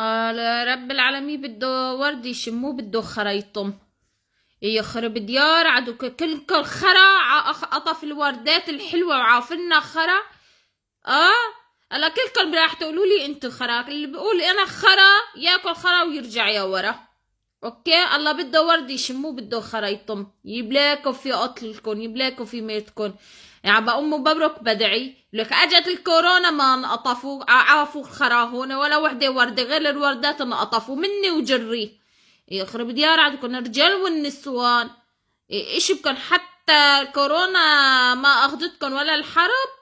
رب العالمين بده ورد يشموه بده خرا يطم يخرب ديار عدو كل كل خرا قطف الوردات الحلوة وعافلنا خرا. آه؟ هلا كلكم راح تقولوا لي انتو خرا؟ اللي بيقول أنا خرا ياكل خرا ويرجع يا ورا. okay الله بده ورد يشموه بده خرا يطم يبلاكوا في قتلكم يبلاكوا في ميتكم يعني بقوم ببرك بدعي. لك أجت الكورونا ما انقطفوا عافوا خرا هون ولا وحدة وردة غير الوردات انقطفوا مني وجري. يخرب ديار عندكم الرجال والنسوان. إيش بكن؟ حتى الكورونا ما اخذتكم ولا الحرب.